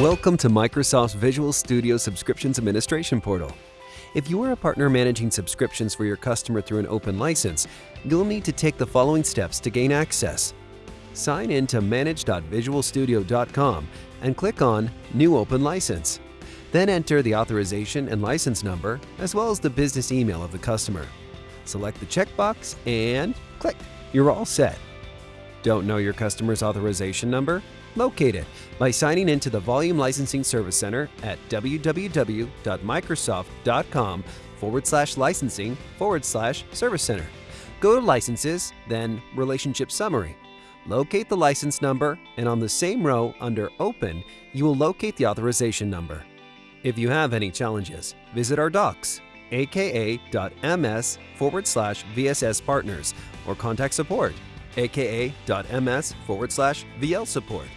Welcome to Microsoft's Visual Studio Subscriptions Administration Portal. If you are a partner managing subscriptions for your customer through an open license, you'll need to take the following steps to gain access. Sign in to manage.visualstudio.com and click on New Open License. Then enter the authorization and license number, as well as the business email of the customer. Select the checkbox and click. You're all set. Don't know your customer's authorization number? Locate it by signing into the Volume Licensing Service Center at www.microsoft.com forward slash licensing forward slash service center. Go to Licenses, then Relationship Summary. Locate the license number, and on the same row under Open, you will locate the authorization number. If you have any challenges, visit our docs, aka.ms forward slash VSS partners, or contact support, aka.ms forward slash VL support.